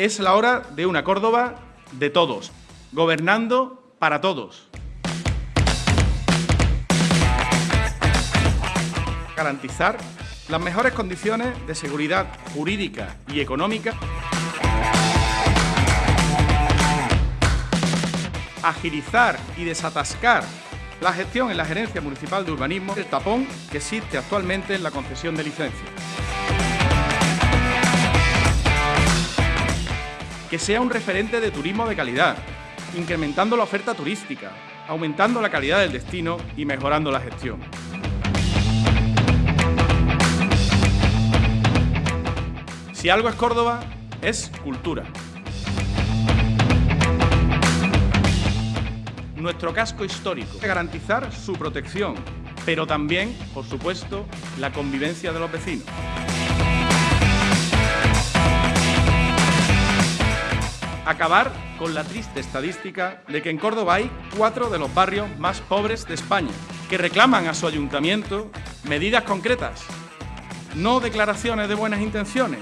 Es la hora de una Córdoba de todos, gobernando para todos. Garantizar las mejores condiciones de seguridad jurídica y económica. Agilizar y desatascar la gestión en la Gerencia Municipal de Urbanismo, el tapón que existe actualmente en la concesión de licencias. Que sea un referente de turismo de calidad, incrementando la oferta turística, aumentando la calidad del destino y mejorando la gestión. Si algo es Córdoba, es cultura. Nuestro casco histórico, garantizar su protección, pero también, por supuesto, la convivencia de los vecinos. Acabar con la triste estadística de que en Córdoba hay cuatro de los barrios más pobres de España, que reclaman a su ayuntamiento medidas concretas, no declaraciones de buenas intenciones,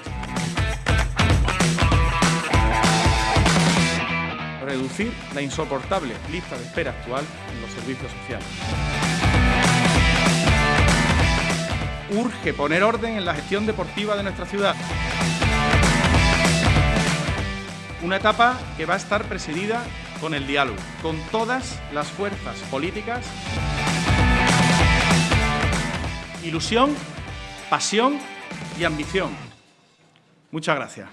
reducir la insoportable lista de espera actual en los servicios sociales. Urge poner orden en la gestión deportiva de nuestra ciudad. Una etapa que va a estar presidida con el diálogo, con todas las fuerzas políticas. Ilusión, pasión y ambición. Muchas gracias.